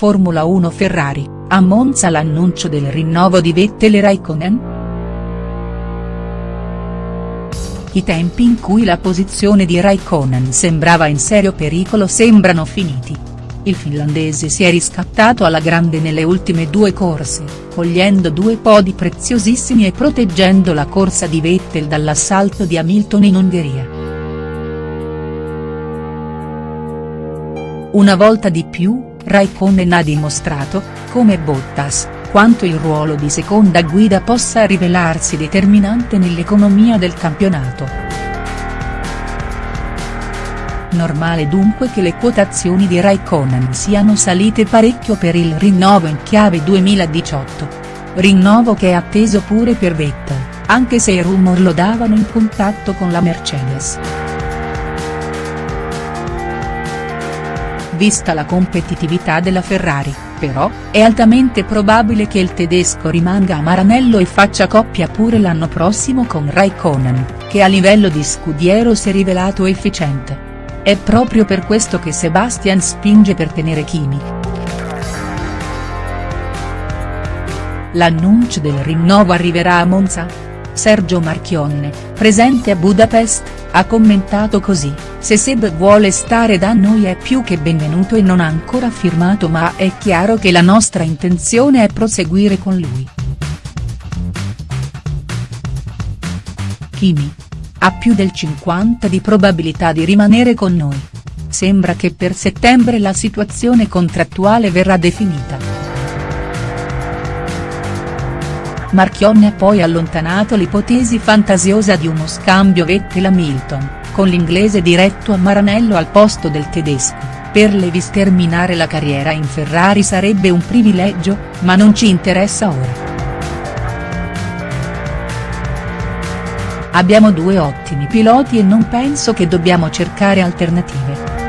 Formula 1 Ferrari, a Monza l'annuncio del rinnovo di Vettel e Raikkonen?. I tempi in cui la posizione di Raikkonen sembrava in serio pericolo sembrano finiti. Il finlandese si è riscattato alla grande nelle ultime due corse, cogliendo due podi preziosissimi e proteggendo la corsa di Vettel dall'assalto di Hamilton in Ungheria. Una volta di più, Raikkonen ha dimostrato, come Bottas, quanto il ruolo di seconda guida possa rivelarsi determinante nell'economia del campionato. Normale dunque che le quotazioni di Raikkonen siano salite parecchio per il rinnovo in chiave 2018. Rinnovo che è atteso pure per Vettel, anche se i rumor lo davano in contatto con la Mercedes. Vista la competitività della Ferrari, però, è altamente probabile che il tedesco rimanga a Maranello e faccia coppia pure l'anno prossimo con Raikkonen, che a livello di scudiero si è rivelato efficiente. È proprio per questo che Sebastian spinge per tenere Kimi. L'annuncio del rinnovo arriverà a Monza? Sergio Marchionne, presente a Budapest, ha commentato così, se Seb vuole stare da noi è più che benvenuto e non ha ancora firmato ma è chiaro che la nostra intenzione è proseguire con lui. Kimi. Ha più del 50 di probabilità di rimanere con noi. Sembra che per settembre la situazione contrattuale verrà definita. Marchionne ha poi allontanato l'ipotesi fantasiosa di uno scambio Vettel-Hamilton, con l'inglese diretto a Maranello al posto del tedesco, per Lewis terminare la carriera in Ferrari sarebbe un privilegio, ma non ci interessa ora. Abbiamo due ottimi piloti e non penso che dobbiamo cercare alternative.